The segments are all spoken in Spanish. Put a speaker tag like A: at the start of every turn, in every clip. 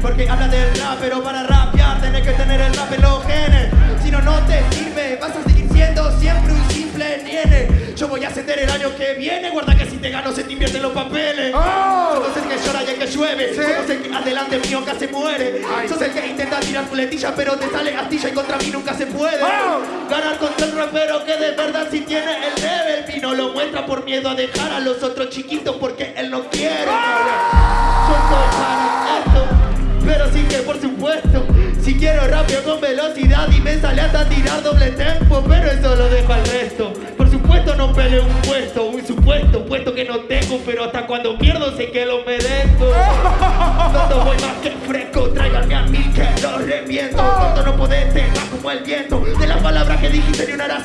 A: Porque habla del rap, pero para rapear tenés que tener el rap en los genes. Si no, no te sirve, vas a seguir siendo siempre un simple niene. Yo voy a ascender el año que viene, guarda que si te gano se te invierten los papeles.
B: ¡Oh!
A: Sos el que llora y el que llueve,
B: Sí.
A: sos el que adelante mío casi muere.
B: Ay.
A: Sos el que intenta tirar puletilla, pero te sale astilla y contra mí nunca se puede.
B: ¡Oh!
A: Ganar contra el rapero que de verdad sí tiene el level y no lo muestra por miedo a dejar a los otros chiquitos porque él no quiere. Si quiero rápido con velocidad y me sale hasta tirar doble tempo, pero eso lo dejo al resto. Por supuesto no peleo un puesto, un supuesto puesto que no tengo, pero hasta cuando pierdo sé que lo merezco. Tonto voy más que fresco, tráiganme a mí que lo reviento. Tonto no podés, te como el viento. De las palabras que dijiste ni una era.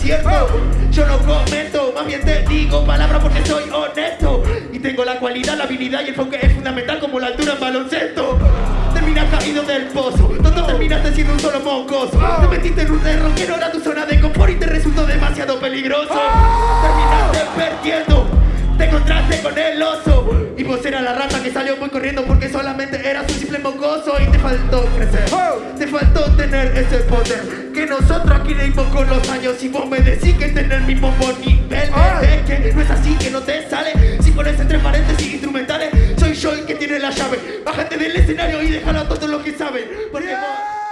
A: Yo no comento, más bien te digo palabras porque soy honesto. Y tengo la cualidad, la habilidad y el enfoque es fundamental como la altura en baloncesto. Terminas caído del pozo, tonto terminaste siendo un solo mocoso. Te metiste en un error que no era tu zona de confort y te resultó demasiado peligroso. Terminaste perdiendo. Te encontraste con el oso Y vos eras la rata que salió muy corriendo Porque solamente eras un simple mocoso Y te faltó crecer Te faltó tener ese poder Que nosotros aquí le dimos con los años Y vos me decís que tener el mismo buen nivel déjalo a todos los que saben Porque vos...